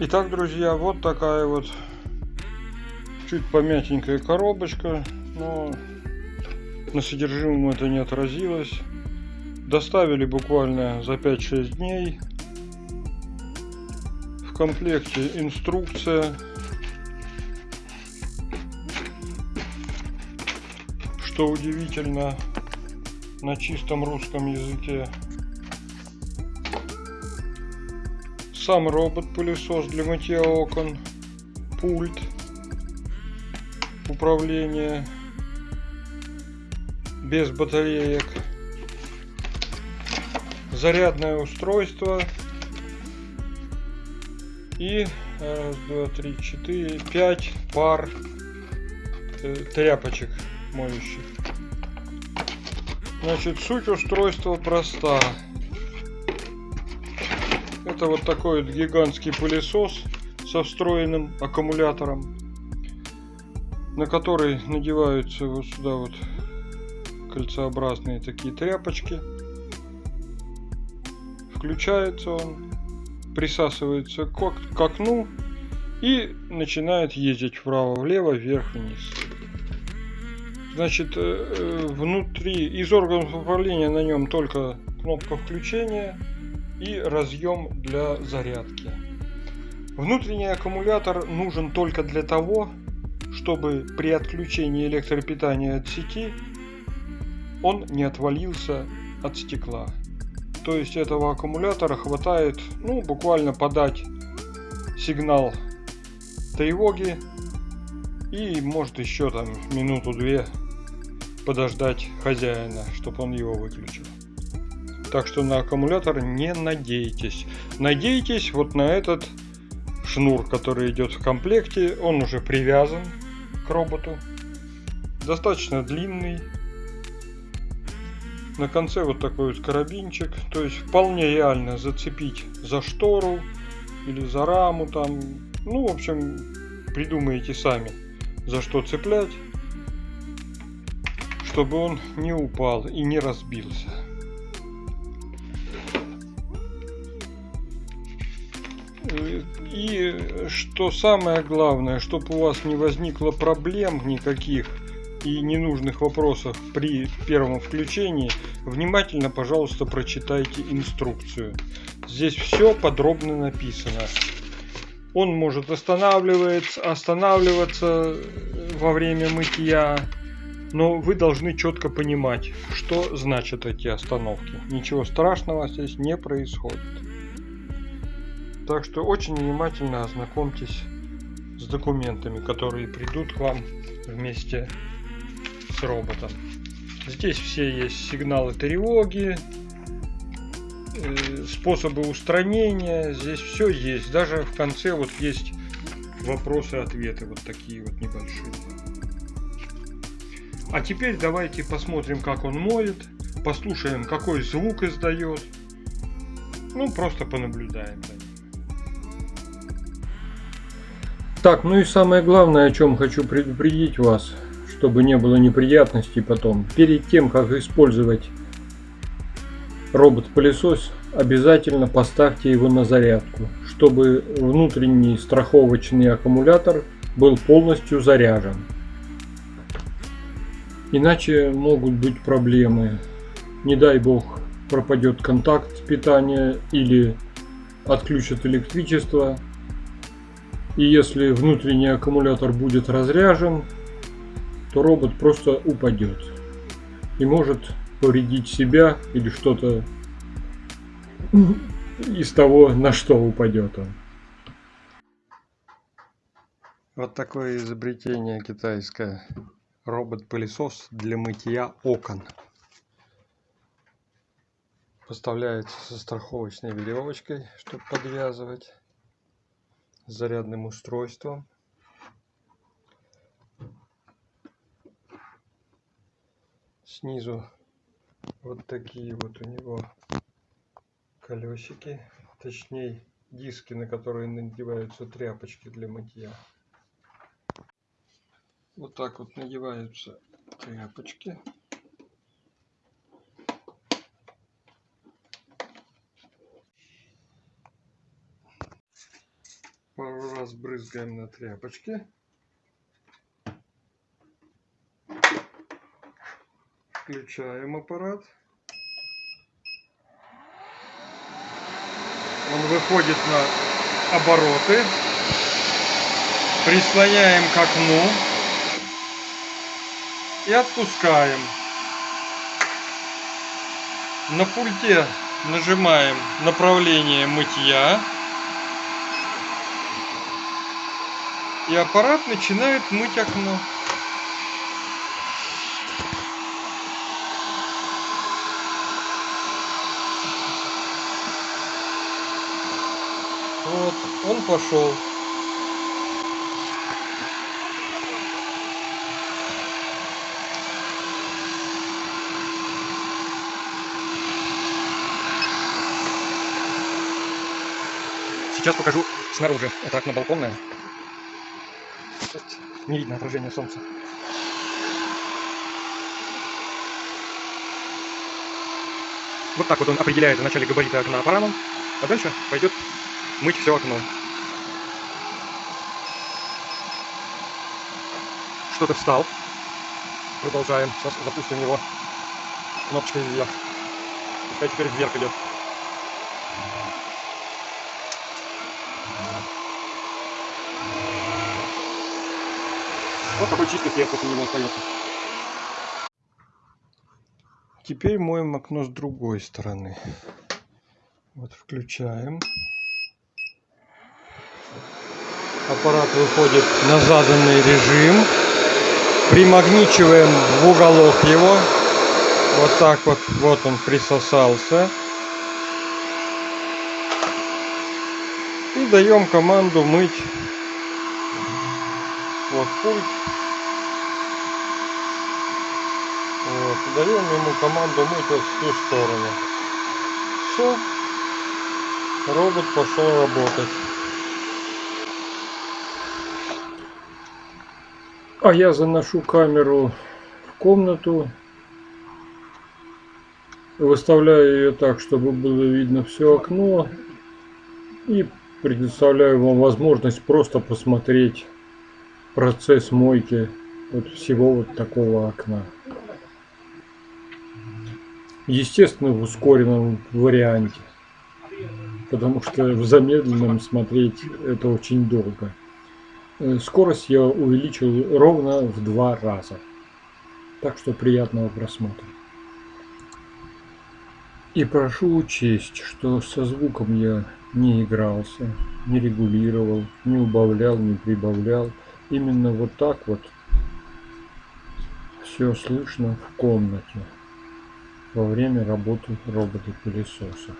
Итак, друзья, вот такая вот чуть помятенькая коробочка, но на содержимом это не отразилось. Доставили буквально за 5-6 дней. В комплекте инструкция. Что удивительно, на чистом русском языке. Сам робот-пылесос для мытья окон, пульт управления без батареек, зарядное устройство и раз, два, три, четыре, пять пар э, тряпочек моющих. Значит, суть устройства проста. Это вот такой вот гигантский пылесос со встроенным аккумулятором, на который надеваются вот сюда вот кольцеобразные такие тряпочки. Включается он, присасывается к окну и начинает ездить вправо-влево, вверх-вниз. Значит, э, э, внутри из органов управления на нем только кнопка включения и разъем для зарядки. Внутренний аккумулятор нужен только для того, чтобы при отключении электропитания от сети он не отвалился от стекла. То есть этого аккумулятора хватает ну, буквально подать сигнал тревоги и может еще там минуту-две подождать хозяина, чтобы он его выключил. Так что на аккумулятор не надейтесь. Надейтесь вот на этот шнур, который идет в комплекте. Он уже привязан к роботу. Достаточно длинный. На конце вот такой вот карабинчик. То есть вполне реально зацепить за штору или за раму там. Ну, в общем, придумаете сами, за что цеплять, чтобы он не упал и не разбился. И что самое главное, чтобы у вас не возникло проблем никаких и ненужных вопросов при первом включении, внимательно, пожалуйста, прочитайте инструкцию. Здесь все подробно написано. Он может останавливаться, останавливаться во время мытья, но вы должны четко понимать, что значат эти остановки. Ничего страшного здесь не происходит. Так что очень внимательно ознакомьтесь с документами, которые придут к вам вместе с роботом. Здесь все есть сигналы тревоги, э, способы устранения, здесь все есть. Даже в конце вот есть вопросы-ответы, вот такие вот небольшие. А теперь давайте посмотрим, как он моет, послушаем, какой звук издает. Ну, просто понаблюдаем за Так, ну и самое главное, о чем хочу предупредить вас, чтобы не было неприятностей потом. Перед тем, как использовать робот-пылесос, обязательно поставьте его на зарядку, чтобы внутренний страховочный аккумулятор был полностью заряжен. Иначе могут быть проблемы. Не дай бог пропадет контакт питания или отключат электричество и если внутренний аккумулятор будет разряжен, то робот просто упадет. И может повредить себя или что-то из того, на что упадет он. Вот такое изобретение китайское. Робот-пылесос для мытья окон. Поставляется со страховочной веревочкой, чтобы подвязывать зарядным устройством. Снизу вот такие вот у него колесики, точнее диски, на которые надеваются тряпочки для мытья. Вот так вот надеваются тряпочки. Разбрызгаем на тряпочке. Включаем аппарат. Он выходит на обороты. Прислоняем к окну и отпускаем. На пульте нажимаем направление мытья. И аппарат начинает мыть окно. Вот, он пошел. Сейчас покажу снаружи. Это окно балконное. Не видно отражение солнца. Вот так вот он определяет вначале габариты окна аппаратом, а дальше пойдет мыть все окно. Что-то встал. Продолжаем. Сейчас запустим его кнопочкой вверх. Пускай теперь вверх идет. Вот такой чистый след после него остается. Теперь моем окно с другой стороны. Вот включаем. Аппарат выходит на заданный режим. Примагничиваем в уголок его. Вот так вот. Вот он присосался. И даем команду мыть. Вот пульт. Вот, даем ему команду мыть вот в ту сторону. Все. Робот пошел работать. А я заношу камеру в комнату. Выставляю ее так, чтобы было видно все окно. И предоставляю вам возможность просто посмотреть процесс мойки вот всего вот такого окна. Естественно, в ускоренном варианте. Потому что в замедленном смотреть это очень долго. Э, скорость я увеличил ровно в два раза. Так что приятного просмотра. И прошу учесть, что со звуком я не игрался, не регулировал, не убавлял, не прибавлял. Именно вот так вот все слышно в комнате во время работы робота-пылесоса.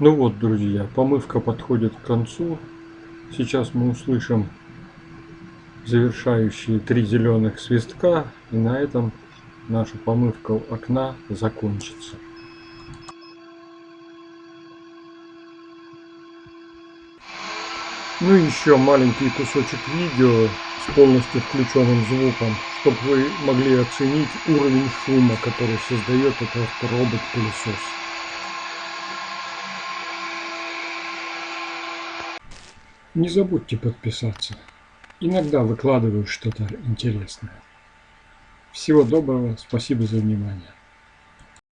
Ну вот, друзья, помывка подходит к концу. Сейчас мы услышим завершающие три зеленых свистка, и на этом наша помывка окна закончится. Ну и еще маленький кусочек видео с полностью включенным звуком, чтобы вы могли оценить уровень шума, который создает этот робот-пылесос. Не забудьте подписаться. Иногда выкладываю что-то интересное. Всего доброго, спасибо за внимание.